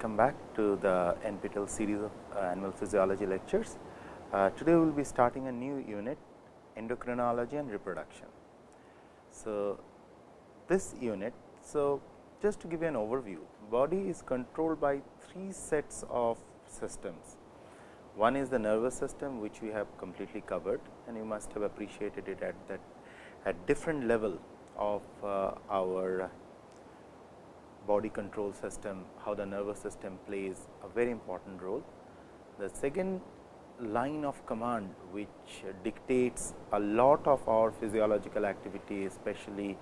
welcome back to the NPTEL series of uh, animal physiology lectures. Uh, today, we will be starting a new unit endocrinology and reproduction. So, this unit, so just to give you an overview, body is controlled by three sets of systems. One is the nervous system, which we have completely covered and you must have appreciated it at that at different level of uh, our body control system, how the nervous system plays a very important role. The second line of command which dictates a lot of our physiological activity, especially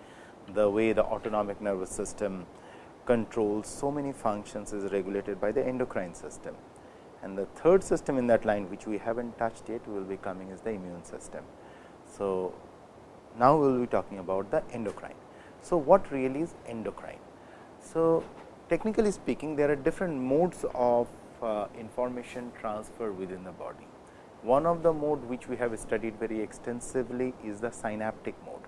the way the autonomic nervous system controls so many functions is regulated by the endocrine system. And the third system in that line which we have not touched yet will be coming is the immune system. So, now we will be talking about the endocrine. So, what really is endocrine? So, technically speaking there are different modes of uh, information transfer within the body. One of the mode which we have studied very extensively is the synaptic mode,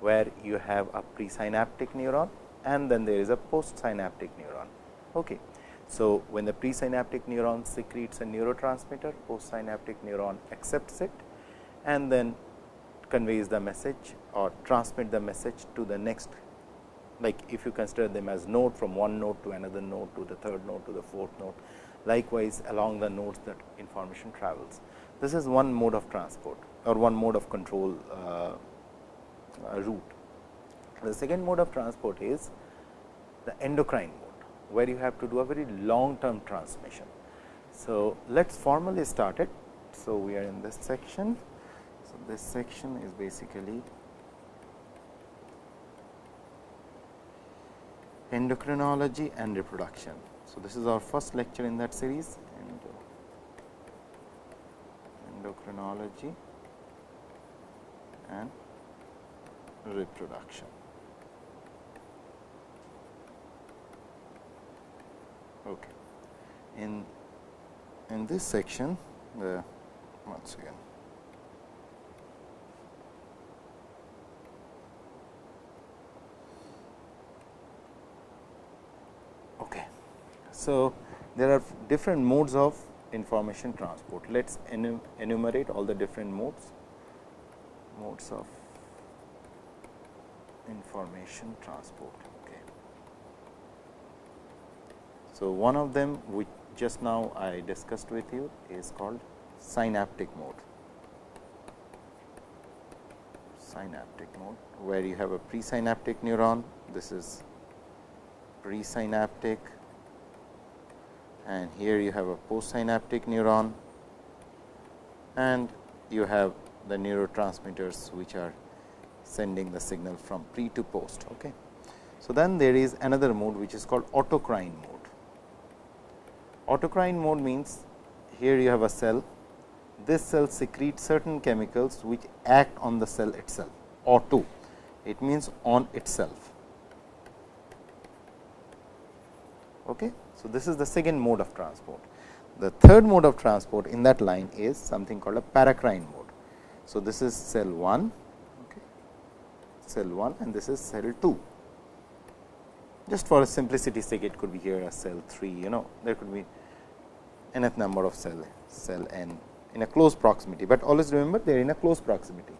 where you have a presynaptic neuron and then there is a postsynaptic neuron. Okay. So, when the presynaptic neuron secretes a neurotransmitter, postsynaptic neuron accepts it and then conveys the message or transmit the message to the next like if you consider them as node from one node to another node to the third node to the fourth node. Likewise, along the nodes that information travels. This is one mode of transport or one mode of control uh, uh, route. The second mode of transport is the endocrine mode, where you have to do a very long term transmission. So, let us formally start it. So, we are in this section. So, this section is basically endocrinology and reproduction. So, this is our first lecture in that series endocrinology and reproduction. Okay. In in this section, uh, once again. Okay. So, there are different modes of information transport. Let us enumerate all the different modes, modes of information transport. Okay. So, one of them which just now I discussed with you is called synaptic mode. Synaptic mode, where you have a presynaptic neuron, this is presynaptic and here you have a postsynaptic neuron and you have the neurotransmitters which are sending the signal from pre to post. Okay. So, then there is another mode which is called autocrine mode. Autocrine mode means here you have a cell, this cell secretes certain chemicals which act on the cell itself auto, it means on itself. Okay. So, this is the second mode of transport. The third mode of transport in that line is something called a paracrine mode. So, this is cell 1, okay, cell 1 and this is cell 2. Just for simplicity sake, it could be here a cell 3, you know, there could be nth number of cell, cell n in a close proximity, but always remember they are in a close proximity.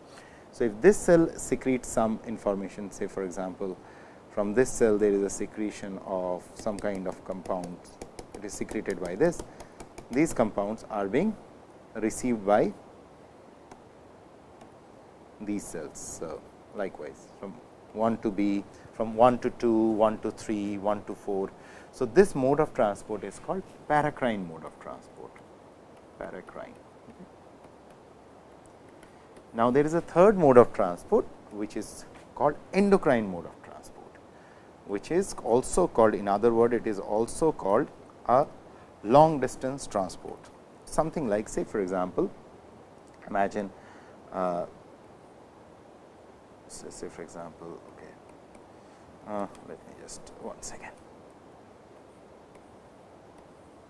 So, if this cell secretes some information, say for example, from this cell there is a secretion of some kind of compound it is secreted by this. These compounds are being received by these cells. So, likewise from 1 to B, from 1 to 2, 1 to 3, 1 to 4. So, this mode of transport is called paracrine mode of transport, paracrine. Now, there is a third mode of transport, which is called endocrine mode of which is also called in other word it is also called a long distance transport. Something like say for example, imagine uh, say for example, okay, uh, let me just one second.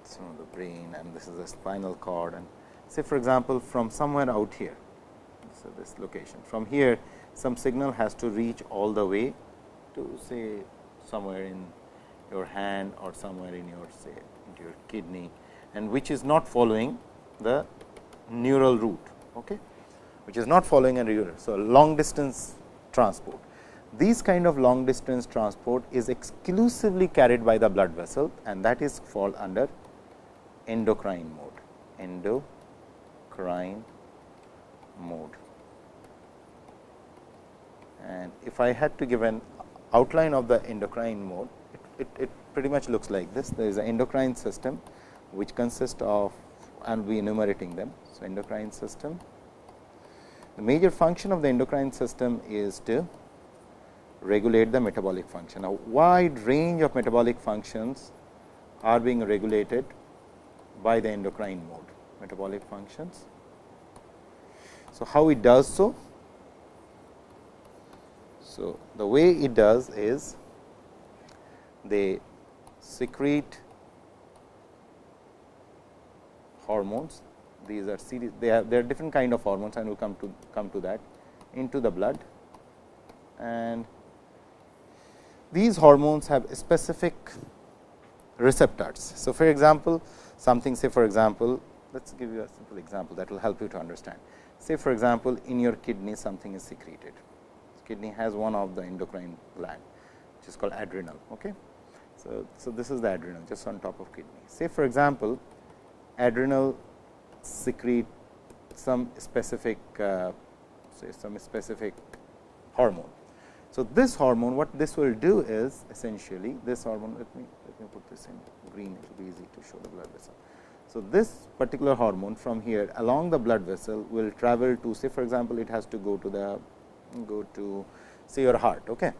So, the brain and this is the spinal cord and say for example, from somewhere out here. So, this location from here some signal has to reach all the way to say somewhere in your hand or somewhere in your say into your kidney and which is not following the neural route, okay, which is not following a neural. So, long distance transport. These kind of long distance transport is exclusively carried by the blood vessel and that is fall under endocrine mode, endocrine mode. And if I had to give an outline of the endocrine mode, it, it, it pretty much looks like this. There is an endocrine system, which consists of and we enumerating them. So, endocrine system. The major function of the endocrine system is to regulate the metabolic function. A wide range of metabolic functions are being regulated by the endocrine mode, metabolic functions. So, how it does so? So, the way it does is they secrete hormones. These are series, they are, they are different kind of hormones and we will come to come to that into the blood and these hormones have specific receptors. So, for example, something say for example, let us give you a simple example that will help you to understand. Say for example, in your kidney something is secreted, kidney has one of the endocrine gland which is called adrenal. Okay. So, so this is the adrenal just on top of kidney. Say for example, adrenal secrete some specific uh, say some specific hormone. So, this hormone what this will do is essentially this hormone let me let me put this in green it will be easy to show the blood vessel. So, this particular hormone from here along the blood vessel will travel to say for example, it has to go to the go to say your heart. Okay.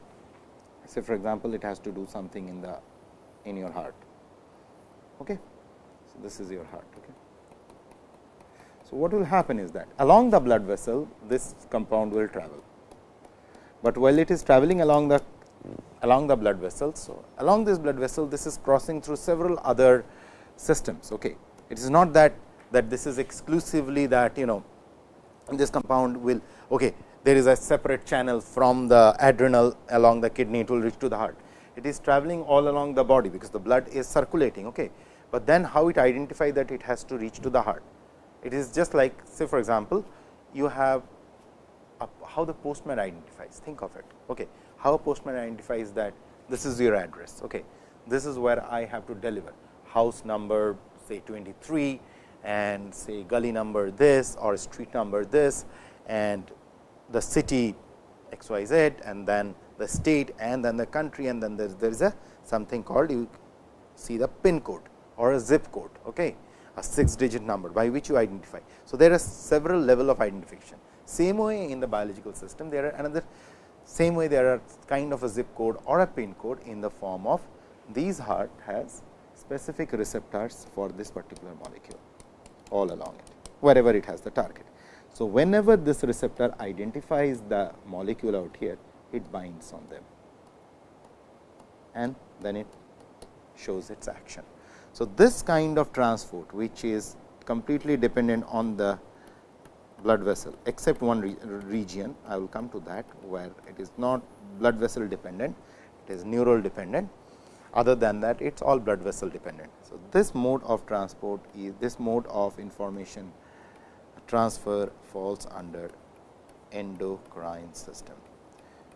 Say for example, it has to do something in the in your heart. Okay. So, this is your heart. Okay. So, what will happen is that along the blood vessel this compound will travel, but while it is traveling along the along the blood vessel. So, along this blood vessel this is crossing through several other systems. Okay. It is not that that this is exclusively that you know this compound will okay, there is a separate channel from the adrenal along the kidney it will reach to the heart. It is traveling all along the body because the blood is circulating. Okay. But then how it identify that it has to reach to the heart. It is just like say for example, you have a, how the postman identifies think of it. Okay. How a postman identifies that this is your address. Okay. This is where I have to deliver house number say 23 and say gully number this or street number this and the city x y z and then the state and then the country and then there, there is a something called you see the pin code or a zip code, okay, a 6 digit number by which you identify. So, there are several level of identification. Same way in the biological system, there are another same way there are kind of a zip code or a pin code in the form of these heart has specific receptors for this particular molecule all along it, wherever it has the target. So, whenever this receptor identifies the molecule out here, it binds on them and then it shows its action. So, this kind of transport which is completely dependent on the blood vessel except one re region I will come to that where it is not blood vessel dependent it is neural dependent other than that it is all blood vessel dependent. So, this mode of transport is this mode of information transfer falls under endocrine system.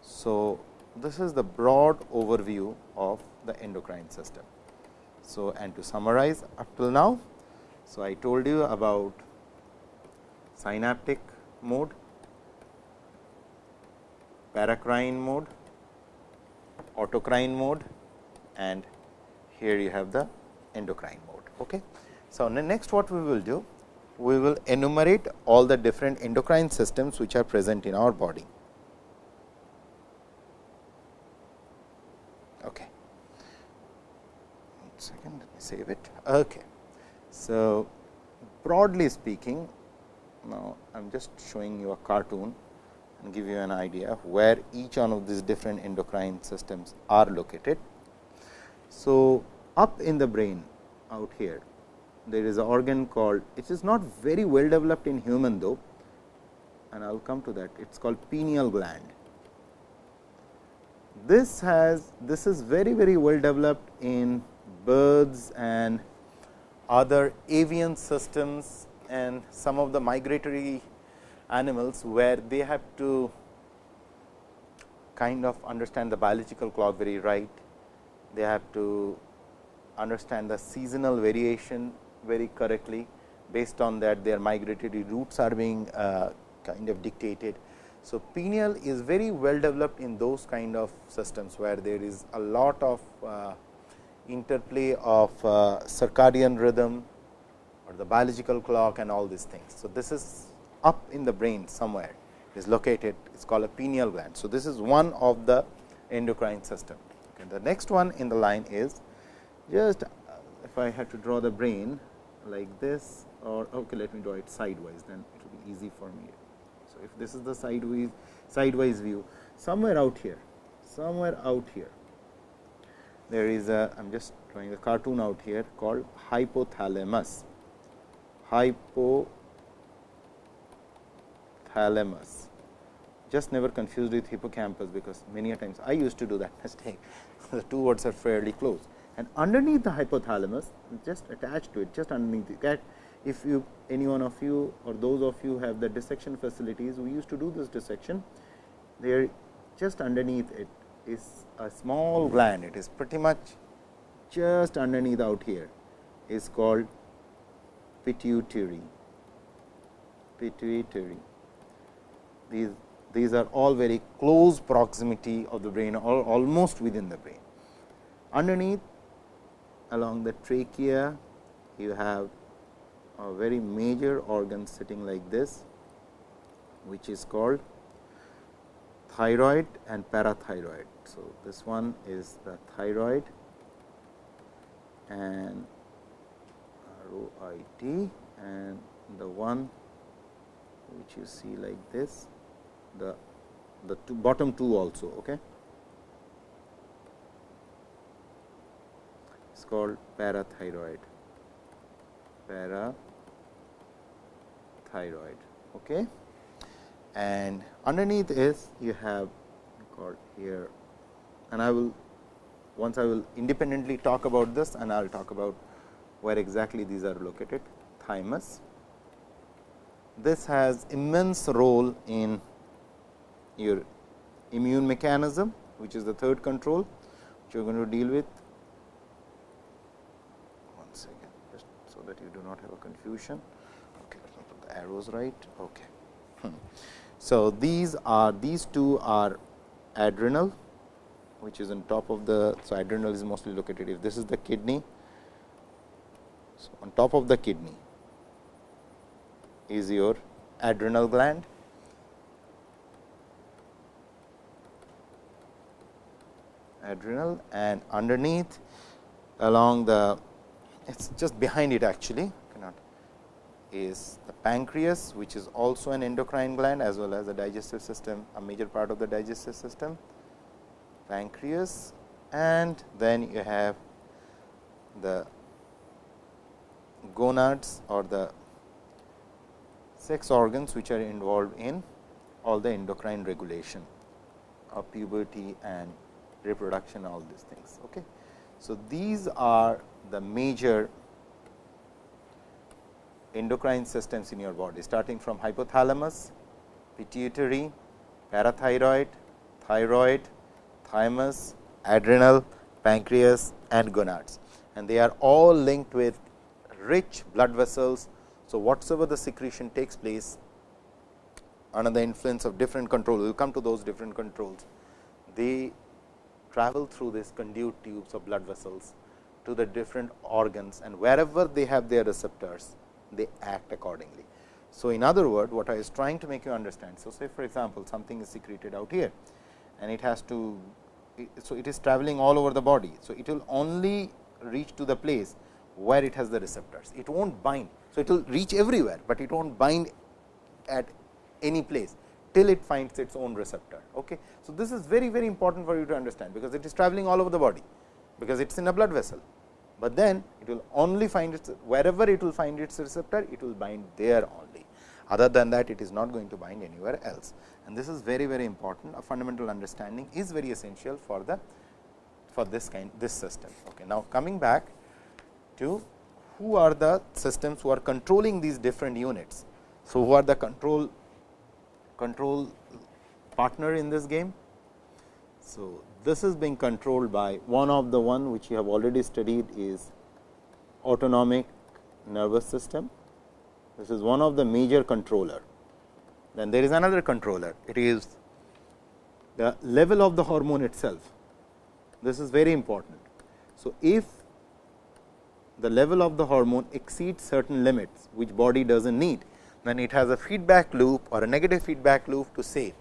So, this is the broad overview of the endocrine system. So, and to summarize up till now, so I told you about synaptic mode, paracrine mode, autocrine mode and here you have the endocrine mode. Okay. So, next what we will do? We will enumerate all the different endocrine systems which are present in our body. Okay. One second, let me save it. Okay. So, broadly speaking, now I am just showing you a cartoon and give you an idea where each one of these different endocrine systems are located. So, up in the brain out here there is an organ called it is not very well developed in human though and I will come to that it is called pineal gland. this has this is very very well developed in birds and other avian systems and some of the migratory animals where they have to kind of understand the biological clock very right. They have to understand the seasonal variation very correctly. Based on that their migratory routes are being uh, kind of dictated. So, pineal is very well developed in those kind of systems, where there is a lot of uh, interplay of uh, circadian rhythm or the biological clock and all these things. So, this is up in the brain somewhere is located it is called a pineal gland. So, this is one of the endocrine system. Okay. The next one in the line is just if I had to draw the brain like this or okay, let me draw it sideways then it will be easy for me. So, if this is the sideways sideways view somewhere out here somewhere out here there is a I am just drawing a cartoon out here called hypothalamus. Hypothalamus. Just never confused with hippocampus because many a times I used to do that mistake. The two words are fairly close. And underneath the hypothalamus just attached to it just underneath that if you any one of you or those of you have the dissection facilities we used to do this dissection. There just underneath it is a small gland. It is pretty much just underneath out here. Is called pituitary. Pituitary. These these are all very close proximity of the brain or almost within the brain. Underneath along the trachea you have a very major organ sitting like this which is called thyroid and parathyroid. So, this one is the thyroid and R O I T and the one which you see like this the the two bottom two also okay called parathyroid. Parathyroid. Okay? And underneath is you have called here and I will once I will independently talk about this and I will talk about where exactly these are located. Thymus. This has immense role in your immune mechanism which is the third control which you are going to deal with one second just so that you do not have a confusion okay let me put the arrows right okay hmm. So, these are these two are adrenal which is on top of the. So, adrenal is mostly located if this is the kidney. So, on top of the kidney is your adrenal gland. adrenal and underneath along the it is just behind it actually cannot is the pancreas, which is also an endocrine gland as well as the digestive system, a major part of the digestive system, pancreas and then you have the gonads or the sex organs which are involved in all the endocrine regulation of puberty and reproduction all these things. Okay. So, these are the major endocrine systems in your body starting from hypothalamus, pituitary, parathyroid, thyroid, thymus, adrenal, pancreas and gonads and they are all linked with rich blood vessels. So, whatsoever the secretion takes place under the influence of different controls, we will come to those different controls. They travel through these conduit tubes of blood vessels to the different organs and wherever they have their receptors, they act accordingly. So, in other words, what I was trying to make you understand. So, say for example, something is secreted out here and it has to. So, it is traveling all over the body. So, it will only reach to the place where it has the receptors. It will not bind. So, it will reach everywhere, but it will not bind at any place till it finds its own receptor. Okay. So, this is very very important for you to understand, because it is traveling all over the body, because it is in a blood vessel but then it will only find its wherever it will find its receptor it will bind there only. Other than that, it is not going to bind anywhere else. And this is very, very important. A fundamental understanding is very essential for the for this kind this system. Okay. Now, coming back to who are the systems who are controlling these different units. So, who are the control control partner in this game? So, this is being controlled by one of the one which you have already studied is autonomic nervous system. This is one of the major controller. Then there is another controller. It is the level of the hormone itself. This is very important. So, if the level of the hormone exceeds certain limits which body does not need, then it has a feedback loop or a negative feedback loop to say,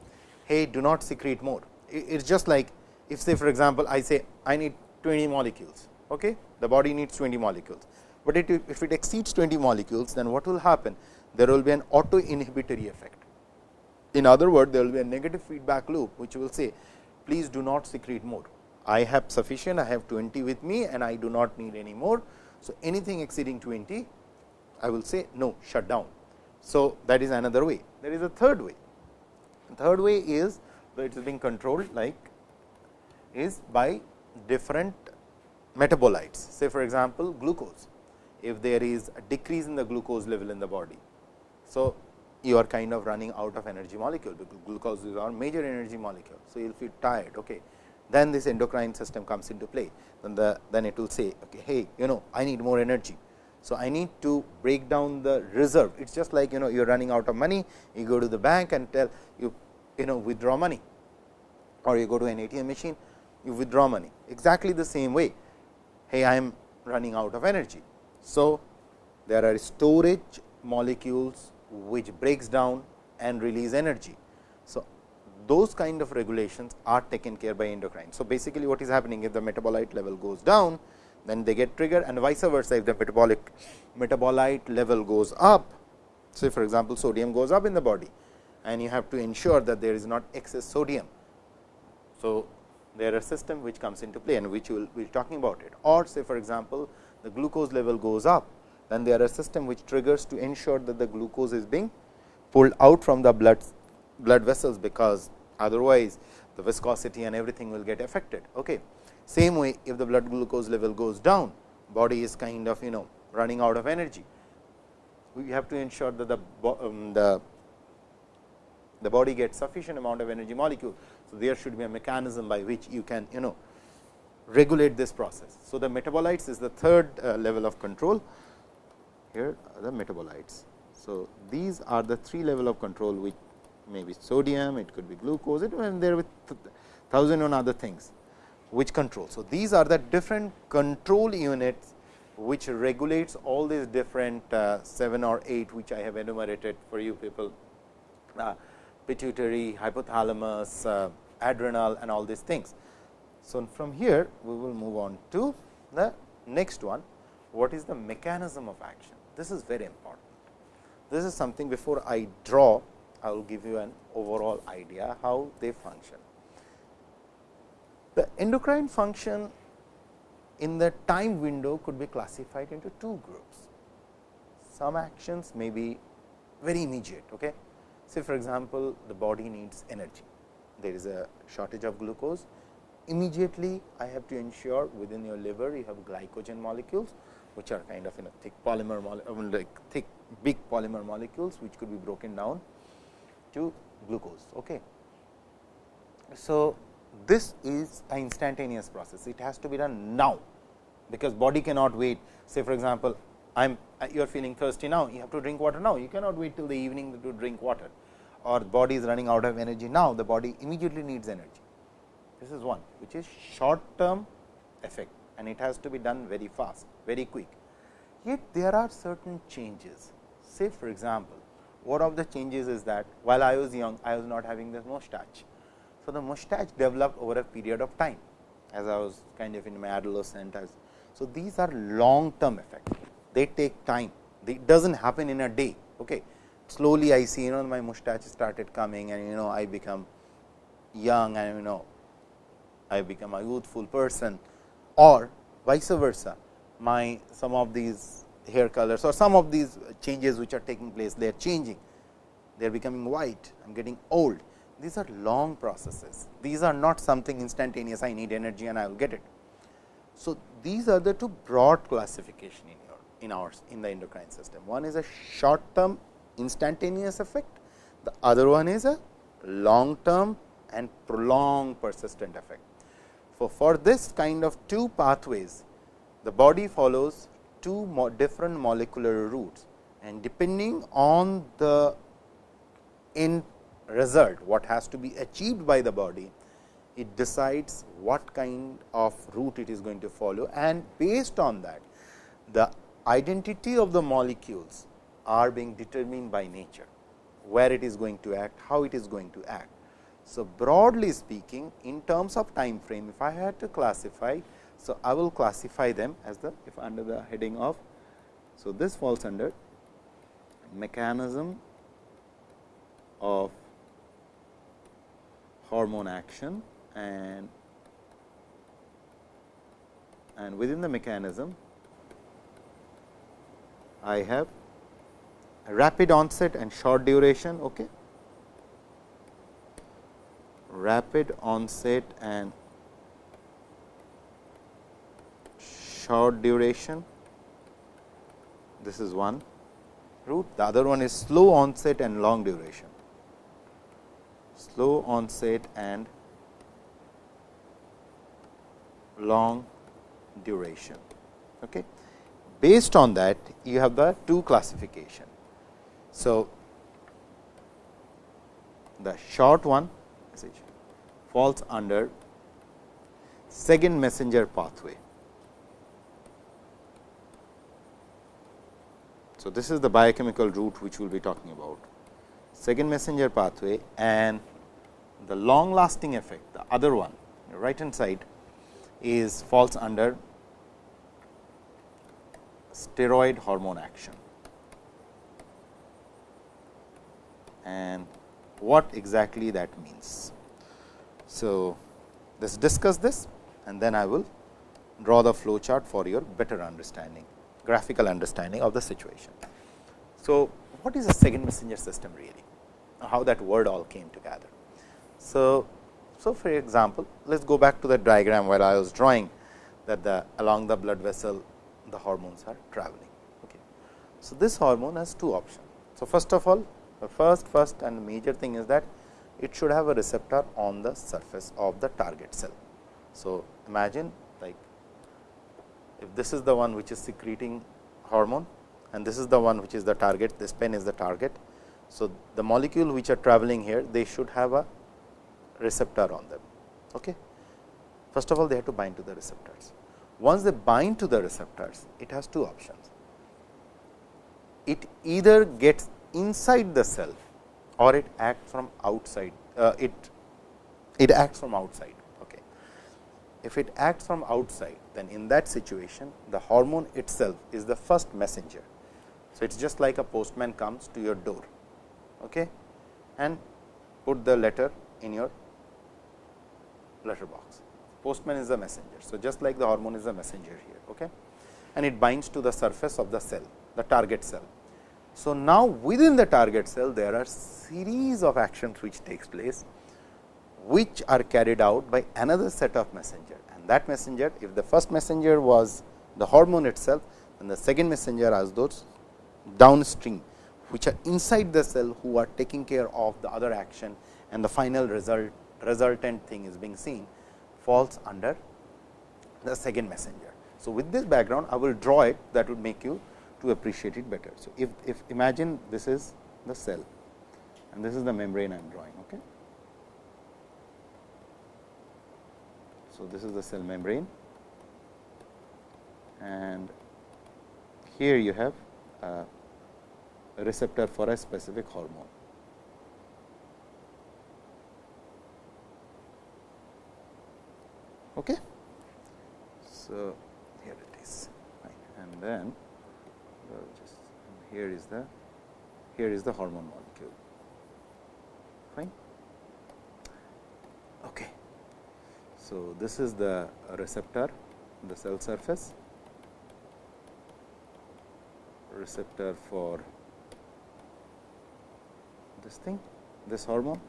hey, do not secrete more. It is just like if say for example, I say I need 20 molecules, okay? the body needs 20 molecules but it, if it exceeds 20 molecules, then what will happen? There will be an auto inhibitory effect. In other words, there will be a negative feedback loop, which will say, please do not secrete more. I have sufficient, I have 20 with me and I do not need any more. So, anything exceeding 20, I will say no, shut down. So, that is another way. There is a third way. The third way is it is being controlled like is by different metabolites. Say for example, glucose if there is a decrease in the glucose level in the body. So, you are kind of running out of energy molecule because glucose is our major energy molecule. So, you will feel tired. Okay. Then this endocrine system comes into play. Then the then it will say, okay, hey, you know, I need more energy. So, I need to break down the reserve. It is just like you know you are running out of money. You go to the bank and tell you you know withdraw money, or you go to an ATM machine, you withdraw money. Exactly the same way. Hey, I am running out of energy. So, there are storage molecules which breaks down and release energy. So, those kind of regulations are taken care by endocrine. So, basically what is happening if the metabolite level goes down, then they get triggered and vice versa if the metabolic metabolite level goes up. Say for example, sodium goes up in the body and you have to ensure that there is not excess sodium. So, there are system which comes into play and which we will be talking about it or say for example, the glucose level goes up, then there are system which triggers to ensure that the glucose is being pulled out from the blood blood vessels, because otherwise the viscosity and everything will get affected. Okay. Same way if the blood glucose level goes down, body is kind of you know running out of energy. We have to ensure that the, um, the the body gets sufficient amount of energy molecule. So, there should be a mechanism by which you can you know regulate this process. So, the metabolites is the third uh, level of control here are the metabolites. So, these are the three level of control which may be sodium, it could be glucose, it and there with thousand and other things which control. So, these are the different control units which regulates all these different uh, 7 or 8 which I have enumerated for you people uh, pituitary, hypothalamus, adrenal and all these things. So, from here we will move on to the next one what is the mechanism of action. This is very important. This is something before I draw I will give you an overall idea how they function. The endocrine function in the time window could be classified into two groups. Some actions may be very immediate. Okay? Say for example, the body needs energy. There is a shortage of glucose immediately I have to ensure within your liver you have glycogen molecules, which are kind of in a thick polymer like thick big polymer molecules, which could be broken down to glucose. Okay. So, this is an instantaneous process, it has to be done now, because body cannot wait. Say for example, I am you are feeling thirsty now, you have to drink water now, you cannot wait till the evening to drink water or body is running out of energy now, the body immediately needs energy. This is one which is short term effect and it has to be done very fast, very quick. Yet there are certain changes. Say for example, one of the changes is that while I was young, I was not having this mustache. So, the mustache developed over a period of time as I was kind of in my adolescent. As, so, these are long term effects, They take time. It does not happen in a day. Okay. Slowly I see you know my mustache started coming and you know I become young and you know I become a youthful person or vice versa my some of these hair colors or some of these changes which are taking place they are changing they are becoming white, I am getting old. These are long processes. These are not something instantaneous, I need energy and I will get it. So, these are the two broad classification in your in ours in the endocrine system. One is a short term instantaneous effect, the other one is a long term and prolonged persistent effect. For, for this kind of two pathways, the body follows two different molecular routes. And depending on the end result, what has to be achieved by the body, it decides what kind of route it is going to follow. And based on that, the identity of the molecules are being determined by nature, where it is going to act, how it is going to act. So, broadly speaking in terms of time frame, if I had to classify, so I will classify them as the if under the heading of. So, this falls under mechanism of hormone action and and within the mechanism I have rapid onset and short duration. Okay. Rapid onset and short duration. This is one route. The other one is slow onset and long duration. Slow onset and long duration. Okay. Based on that, you have the two classification. So, the short one falls under second messenger pathway. So, this is the biochemical route which we will be talking about second messenger pathway and the long lasting effect the other one right hand side is falls under steroid hormone action. And what exactly that means. So, let us discuss this and then I will draw the flow chart for your better understanding, graphical understanding of the situation. So, what is a second messenger system really? How that word all came together. So, so for example, let us go back to the diagram where I was drawing that the along the blood vessel the hormones are traveling. Okay. So, this hormone has two options. So, first of all the first first and major thing is that it should have a receptor on the surface of the target cell. So, imagine like if this is the one which is secreting hormone and this is the one which is the target, this pen is the target. So, the molecule which are traveling here, they should have a receptor on them. Okay. First of all, they have to bind to the receptors. Once they bind to the receptors, it has two options. It either gets inside the cell or it acts from outside uh, it it acts from outside okay. If it acts from outside then in that situation the hormone itself is the first messenger. So it's just like a postman comes to your door okay and put the letter in your letter box postman is the messenger. So just like the hormone is the messenger here okay and it binds to the surface of the cell the target cell so, now within the target cell there are series of actions which takes place, which are carried out by another set of messenger and that messenger if the first messenger was the hormone itself and the second messenger as those downstream which are inside the cell who are taking care of the other action and the final result resultant thing is being seen falls under the second messenger. So, with this background I will draw it that would make you to appreciate it better. So, if, if imagine this is the cell and this is the membrane I am drawing. Okay. So, this is the cell membrane and here you have a receptor for a specific hormone. Okay. So, here it is and then here is the here is the hormone molecule. Fine? Okay. So this is the receptor the cell surface. Receptor for this thing this hormone.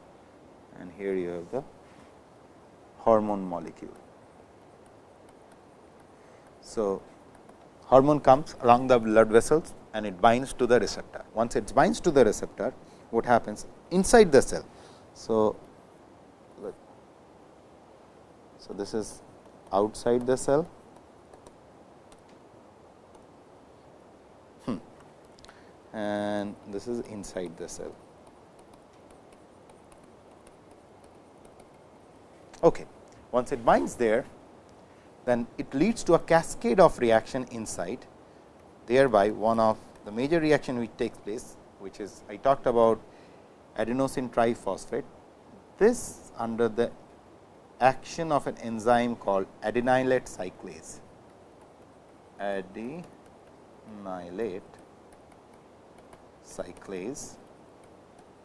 And here you have the hormone molecule. So, hormone comes along the blood vessels and it binds to the receptor. Once it binds to the receptor, what happens inside the cell. So, so this is outside the cell. Hmm. And this is inside the cell. Okay. Once it binds there, then it leads to a cascade of reaction inside, thereby one of the major reaction which takes place, which is I talked about adenosine triphosphate. This under the action of an enzyme called adenylate cyclase. Adenylate cyclase.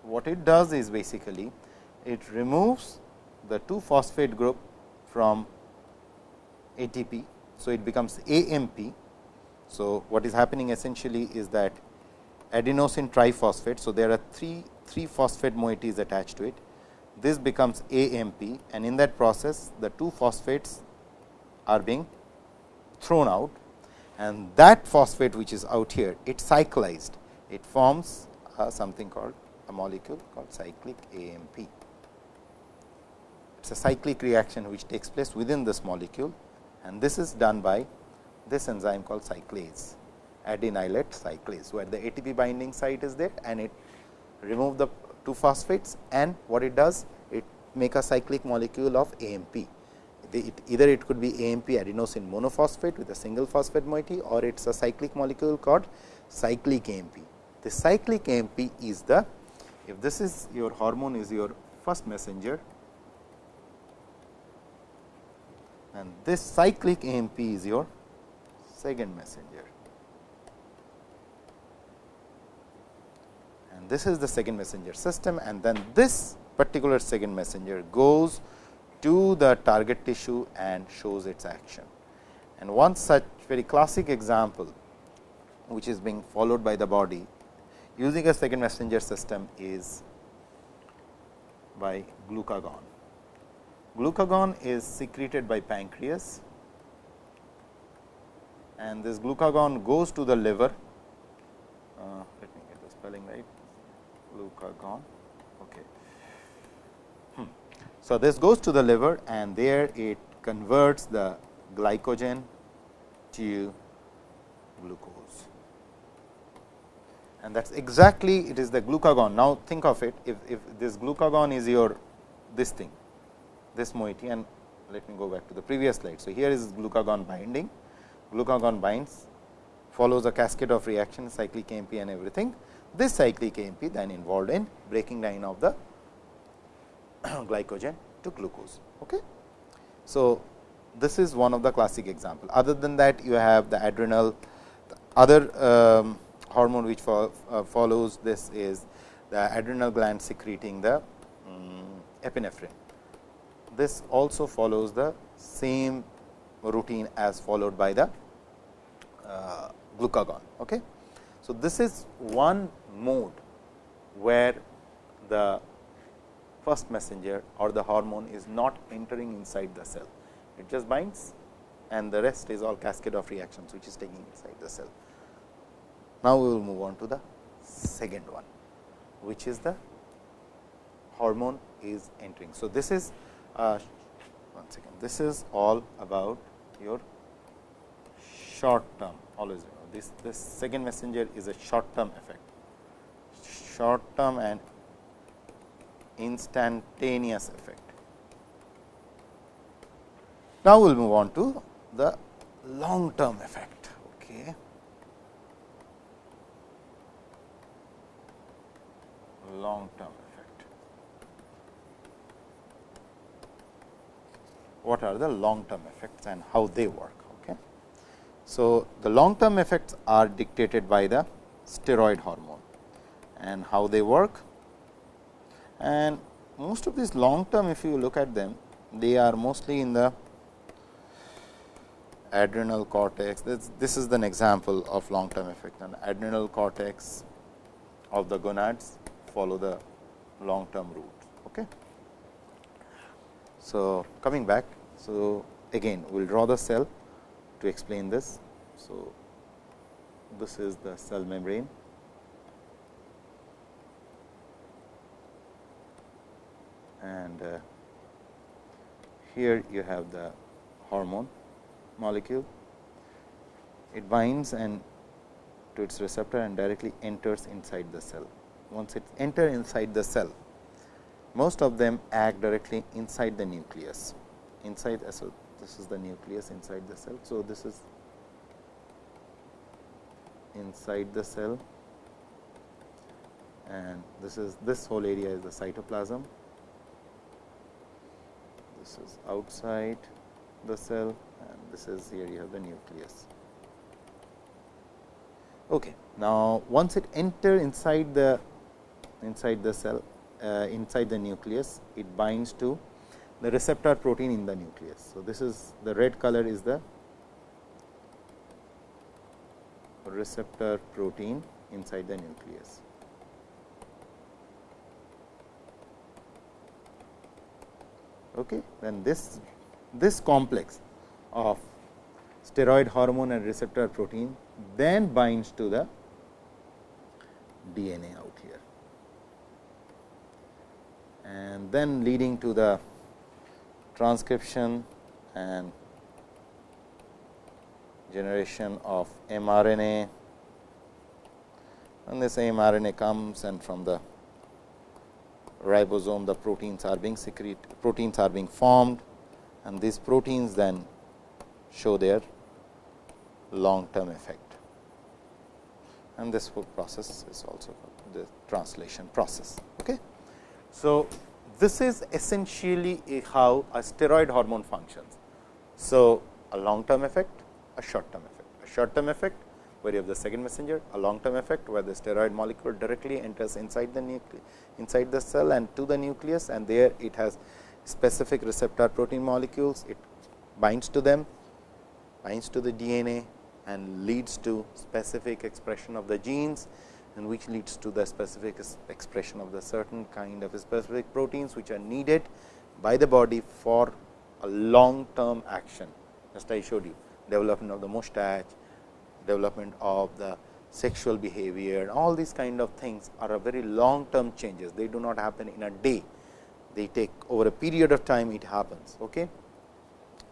What it does is basically it removes the 2 phosphate group from ATP. So, it becomes AMP. So, what is happening essentially is that adenosine triphosphate. So, there are 3, 3 phosphate moieties attached to it. This becomes AMP and in that process the 2 phosphates are being thrown out and that phosphate which is out here it cyclized it forms uh, something called a molecule called cyclic AMP. It is a cyclic reaction which takes place within this molecule and this is done by this enzyme called cyclase adenylate cyclase, where the ATP binding site is there and it remove the 2 phosphates and what it does it make a cyclic molecule of AMP. It, either it could be AMP adenosine monophosphate with a single phosphate moiety or it is a cyclic molecule called cyclic AMP. The cyclic AMP is the if this is your hormone is your first messenger and this cyclic AMP is your second messenger. And this is the second messenger system and then this particular second messenger goes to the target tissue and shows its action. And one such very classic example which is being followed by the body using a second messenger system is by glucagon. Glucagon is secreted by pancreas and this glucagon goes to the liver. Uh, let me get the spelling right. Glucagon. Okay. Hmm. So, this goes to the liver and there it converts the glycogen to glucose. And that is exactly it is the glucagon. Now, think of it if, if this glucagon is your this thing this moiety and let me go back to the previous slide. So, here is glucagon binding, glucagon binds follows a cascade of reactions cyclic AMP and everything. This cyclic AMP then involved in breaking down of the glycogen to glucose. Okay. So, this is one of the classic example. Other than that you have the adrenal, the other um, hormone which fo uh, follows this is the adrenal gland secreting the um, epinephrine this also follows the same routine as followed by the glucagon. Okay. So, this is one mode where the first messenger or the hormone is not entering inside the cell. It just binds and the rest is all cascade of reactions which is taking inside the cell. Now, we will move on to the second one, which is the hormone is entering. So, this is uh, one second. This is all about your short term always this this second messenger is a short term effect short term and instantaneous effect. Now, we will move on to the long term effect. Okay. Long term effect. what are the long term effects and how they work. So, the long term effects are dictated by the steroid hormone and how they work and most of these long term if you look at them they are mostly in the adrenal cortex this, this is an example of long term effect and adrenal cortex of the gonads follow the long term route. Okay. So, coming back. So, again we will draw the cell to explain this. So, this is the cell membrane and uh, here you have the hormone molecule. It binds and to its receptor and directly enters inside the cell. Once it enter inside the cell, most of them act directly inside the nucleus. Inside, so this is the nucleus inside the cell. So, this is inside the cell and this is this whole area is the cytoplasm. This is outside the cell and this is here you have the nucleus. Okay. Now, once it enter inside the inside the cell uh, inside the nucleus, it binds to the receptor protein in the nucleus. So, this is the red color is the receptor protein inside the nucleus. Okay. Then this this complex of steroid hormone and receptor protein then binds to the DNA out here and then leading to the transcription and generation of mRNA and this mRNA comes and from the ribosome the proteins are being secrete proteins are being formed and these proteins then show their long term effect and this whole process is also called the translation process. Okay. So, this is essentially how a steroid hormone functions. So, a long term effect, a short term effect. A short term effect where you have the second messenger, a long term effect where the steroid molecule directly enters inside the nucleus, inside the cell and to the nucleus and there it has specific receptor protein molecules, it binds to them, binds to the DNA and leads to specific expression of the genes and which leads to the specific expression of the certain kind of specific proteins, which are needed by the body for a long term action. Just I showed you development of the mustache, development of the sexual behavior, all these kind of things are a very long term changes. They do not happen in a day, they take over a period of time it happens. Okay.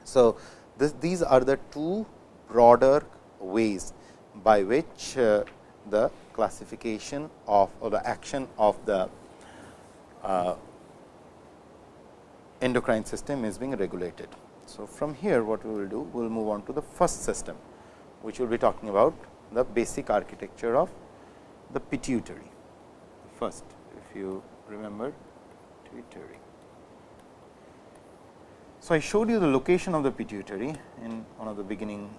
So, this, these are the two broader ways by which uh, the classification of or the action of the uh, endocrine system is being regulated. So, from here what we will do, we will move on to the first system, which we will be talking about the basic architecture of the pituitary. First, if you remember pituitary. So, I showed you the location of the pituitary in one of the beginning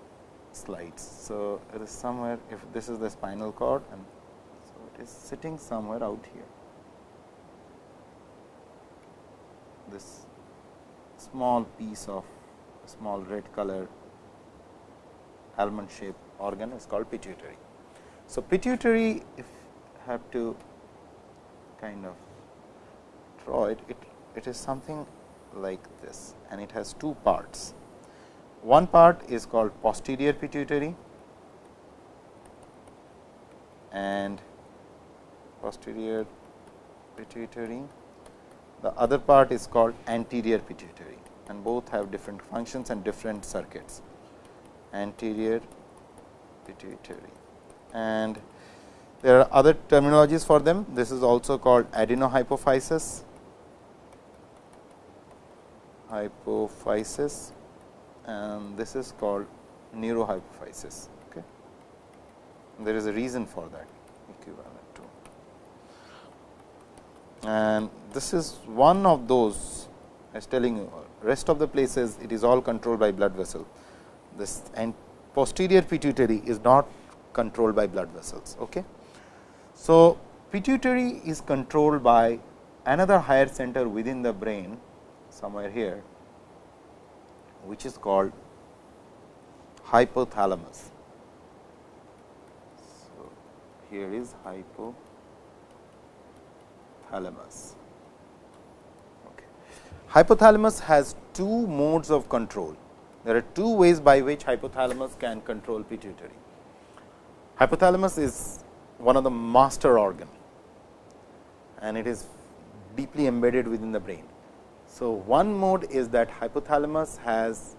slides. So, it is somewhere if this is the spinal cord and so it is sitting somewhere out here. This small piece of small red color almond shaped organ is called pituitary. So, pituitary if have to kind of draw it, it, it is something like this and it has two parts. One part is called posterior pituitary and posterior pituitary. The other part is called anterior pituitary and both have different functions and different circuits. Anterior pituitary and there are other terminologies for them. This is also called adenohypophysis, hypophysis and this is called neurohypophysis. Okay. There is a reason for that equivalent to. And this is one of those I was telling you rest of the places it is all controlled by blood vessel. This and posterior pituitary is not controlled by blood vessels. Okay. So, pituitary is controlled by another higher center within the brain somewhere here which is called hypothalamus. So, here is hypothalamus. Okay. Hypothalamus has two modes of control. There are two ways by which hypothalamus can control pituitary. Hypothalamus is one of the master organ and it is deeply embedded within the brain. So, one mode is that hypothalamus has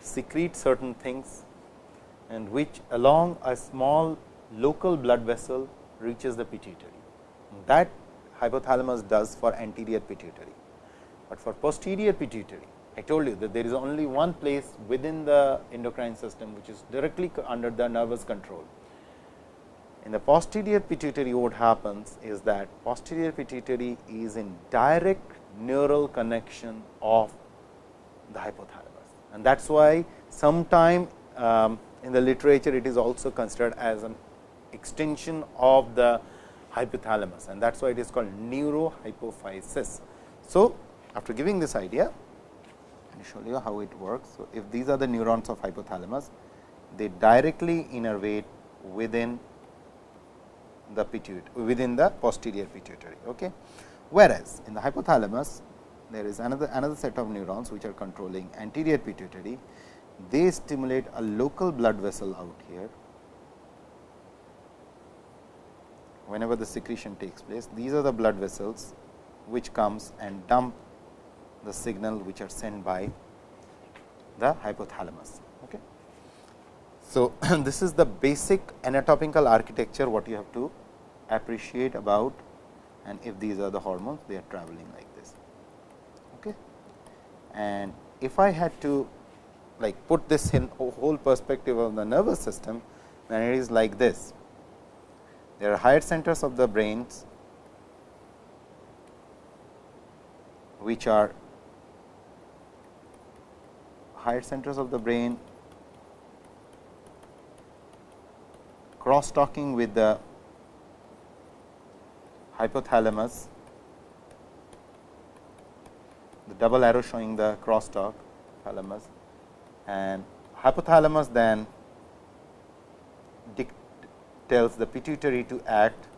secrete certain things and which along a small local blood vessel reaches the pituitary. That hypothalamus does for anterior pituitary, but for posterior pituitary I told you that there is only one place within the endocrine system, which is directly under the nervous control. In the posterior pituitary what happens is that posterior pituitary is in direct neural connection of the hypothalamus and that is why sometime um, in the literature it is also considered as an extension of the hypothalamus and that is why it is called neurohypophysis. So, after giving this idea, let me show you how it works. So, if these are the neurons of hypothalamus, they directly innervate within the pituitary within the posterior pituitary. Okay. Whereas, in the hypothalamus there is another another set of neurons which are controlling anterior pituitary. They stimulate a local blood vessel out here whenever the secretion takes place. These are the blood vessels which comes and dump the signal which are sent by the hypothalamus. Okay. So, this is the basic anatomical architecture what you have to appreciate about and if these are the hormones they are traveling like this. Okay. And if I had to like put this in whole perspective of the nervous system, then it is like this. There are higher centers of the brains which are higher centers of the brain cross talking with the hypothalamus, the double arrow showing the crosstalk thalamus and hypothalamus then tells the pituitary to act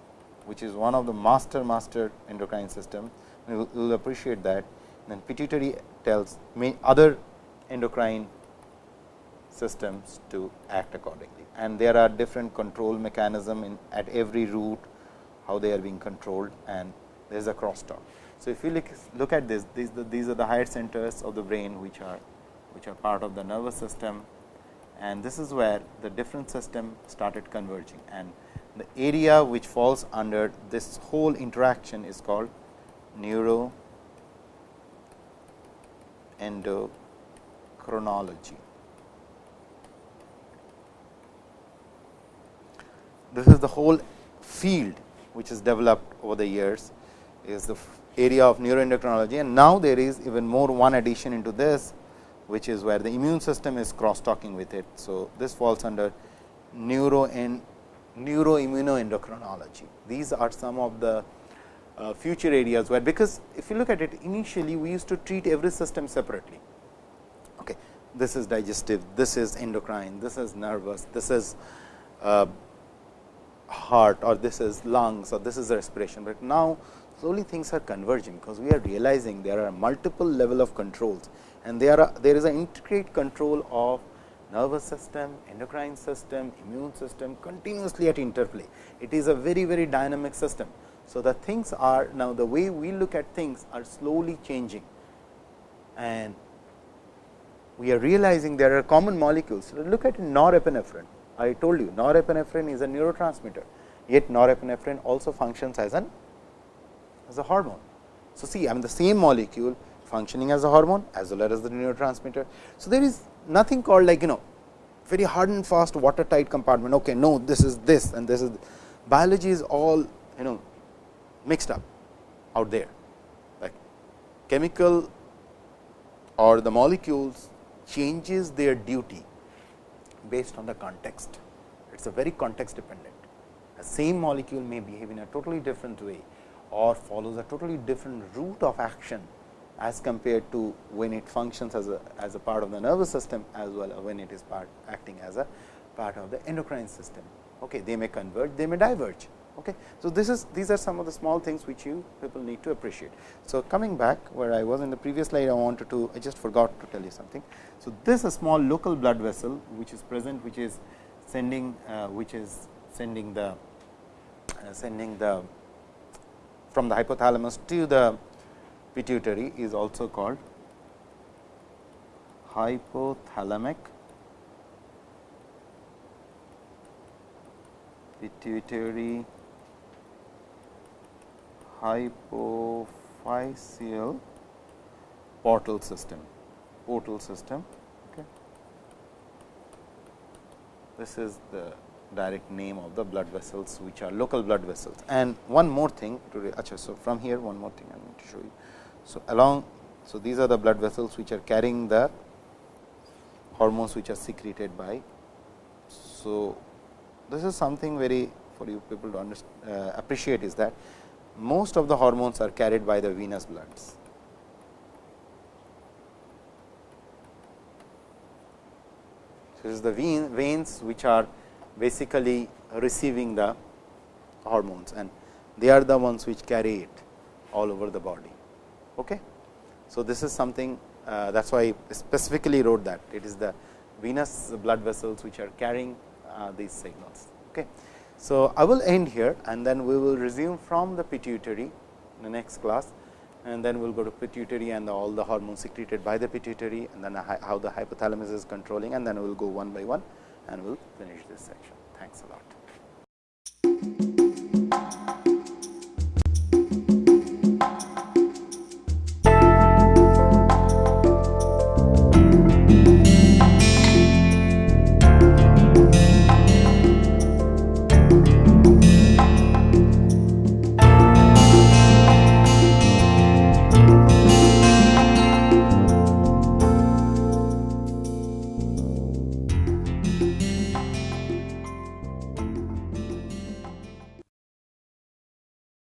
which is one of the master master endocrine system. you will, will appreciate that then pituitary tells other endocrine systems to act accordingly and there are different control mechanism in at every root how they are being controlled and there is a crosstalk. So, if you look, look at this, these, the, these are the higher centers of the brain which are which are part of the nervous system and this is where the different system started converging and the area which falls under this whole interaction is called neuro endocrinology. This is the whole field which is developed over the years is the area of neuroendocrinology and now there is even more one addition into this which is where the immune system is cross talking with it. So, this falls under neuro and neuroimmunoendocrinology. These are some of the uh, future areas where because if you look at it initially we used to treat every system separately. Okay. This is digestive, this is endocrine, this is nervous, this is uh, heart or this is lungs or this is respiration, but now slowly things are converging because we are realizing there are multiple level of controls and there are there is an integrate control of nervous system, endocrine system, immune system continuously at interplay. It is a very very dynamic system. So, the things are now the way we look at things are slowly changing and we are realizing there are common molecules. Look at norepinephrine I told you norepinephrine is a neurotransmitter, yet norepinephrine also functions as an as a hormone. So, see I mean the same molecule functioning as a hormone as well as the neurotransmitter. So, there is nothing called like you know very hard and fast watertight compartment. Okay, no, this is this and this is biology is all you know mixed up out there like chemical or the molecules changes their duty based on the context. It is a very context dependent. A same molecule may behave in a totally different way or follows a totally different route of action as compared to when it functions as a, as a part of the nervous system as well when it is part acting as a part of the endocrine system. Okay, they may converge, they may diverge. Okay. So, this is these are some of the small things which you people need to appreciate. So, coming back where I was in the previous slide, I wanted to I just forgot to tell you something. So, this is a small local blood vessel which is present which is sending uh, which is sending the uh, sending the from the hypothalamus to the pituitary is also called hypothalamic pituitary hypophyseal portal system portal system okay. this is the direct name of the blood vessels which are local blood vessels and one more thing achha, so from here one more thing I need to show you so along so these are the blood vessels which are carrying the hormones which are secreted by so this is something very for you people to uh, appreciate is that most of the hormones are carried by the venous bloods. So, this is the vein, veins which are basically receiving the hormones and they are the ones which carry it all over the body. Okay. So, this is something uh, that is why I specifically wrote that it is the venous blood vessels which are carrying uh, these signals. Okay. So, I will end here and then we will resume from the pituitary in the next class and then we will go to pituitary and all the hormones secreted by the pituitary and then how the hypothalamus is controlling and then we will go one by one and we will finish this section. Thanks a lot.